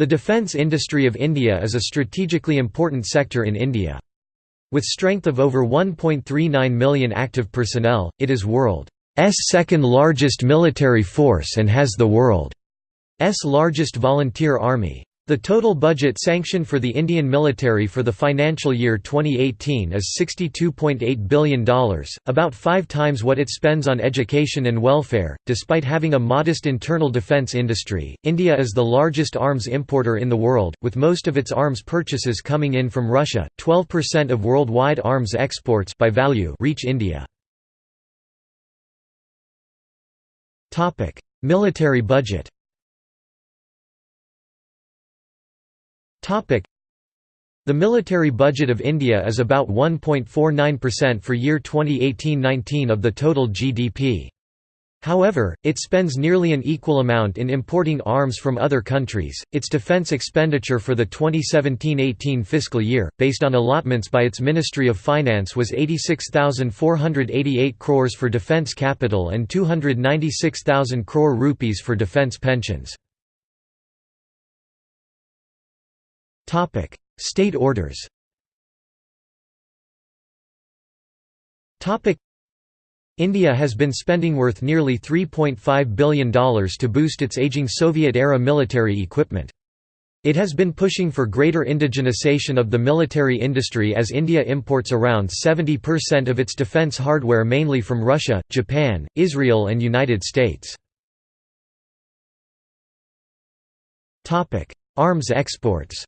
The defence industry of India is a strategically important sector in India. With strength of over 1.39 million active personnel, it is world's second largest military force and has the world's largest volunteer army. The total budget sanctioned for the Indian military for the financial year 2018 is $62.8 billion, about five times what it spends on education and welfare. Despite having a modest internal defense industry, India is the largest arms importer in the world, with most of its arms purchases coming in from Russia. 12% of worldwide arms exports by value reach India. Topic: Military budget. The military budget of India is about 1.49% for year 2018–19 of the total GDP. However, it spends nearly an equal amount in importing arms from other countries. Its defense expenditure for the 2017-18 fiscal year, based on allotments by its Ministry of Finance was 86,488 crores for defense capital and 296,000 crore rupees for defense pensions. State orders. Topic: India has been spending worth nearly $3.5 billion to boost its aging Soviet-era military equipment. It has been pushing for greater indigenization of the military industry as India imports around 70% of its defense hardware mainly from Russia, Japan, Israel and United States. Arms exports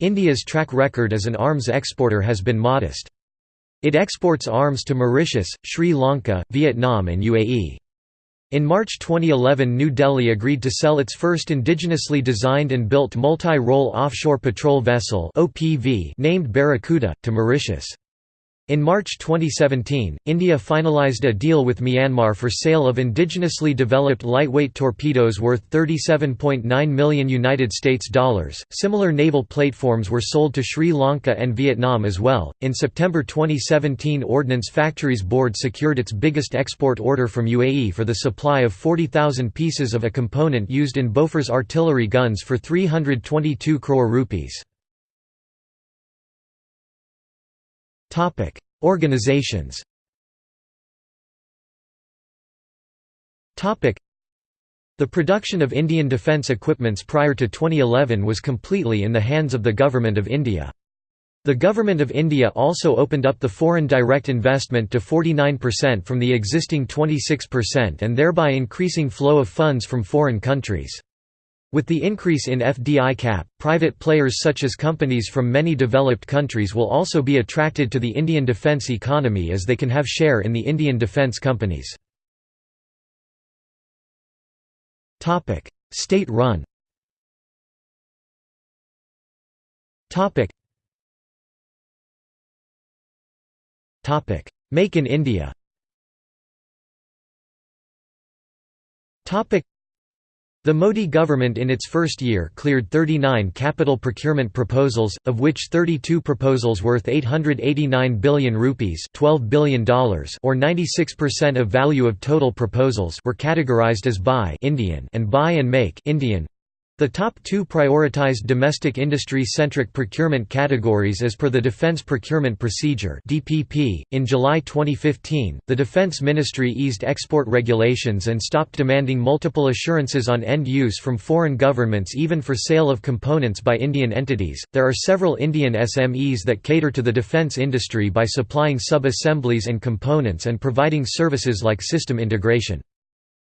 India's track record as an arms exporter has been modest. It exports arms to Mauritius, Sri Lanka, Vietnam and UAE. In March 2011 New Delhi agreed to sell its first indigenously designed and built multi-role offshore patrol vessel named Barracuda, to Mauritius. In March 2017, India finalized a deal with Myanmar for sale of indigenously developed lightweight torpedoes worth 37.9 million United States dollars. Similar naval platforms were sold to Sri Lanka and Vietnam as well. In September 2017, Ordnance Factories Board secured its biggest export order from UAE for the supply of 40,000 pieces of a component used in Bofors artillery guns for 322 crore rupees. Topic: Organizations. Topic: The production of Indian defence equipments prior to 2011 was completely in the hands of the Government of India. The Government of India also opened up the foreign direct investment to 49% from the existing 26% and thereby increasing flow of funds from foreign countries. With the increase in FDI cap, private players such as companies from many developed countries will also be attracted to the Indian defence economy as they can have share in the Indian defence companies. State-run Make in India the Modi government in its first year cleared 39 capital procurement proposals, of which 32 proposals worth 889 billion rupees $12 billion or 96% of value of total proposals were categorized as buy Indian and buy and make Indian, the top two prioritized domestic industry-centric procurement categories as per the Defense Procurement Procedure (DPP). In July 2015, the Defense Ministry eased export regulations and stopped demanding multiple assurances on end use from foreign governments even for sale of components by Indian entities. There are several Indian SMEs that cater to the defense industry by supplying sub-assemblies and components and providing services like system integration.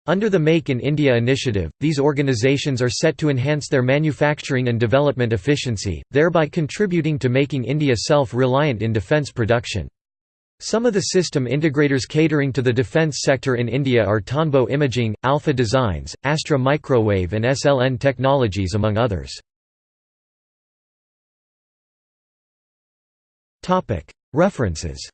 Under the Make in India initiative, these organizations are set to enhance their manufacturing and development efficiency, thereby contributing to making India self-reliant in defence production. Some of the system integrators catering to the defence sector in India are Tonbo Imaging, Alpha Designs, Astra Microwave and SLN Technologies among others. References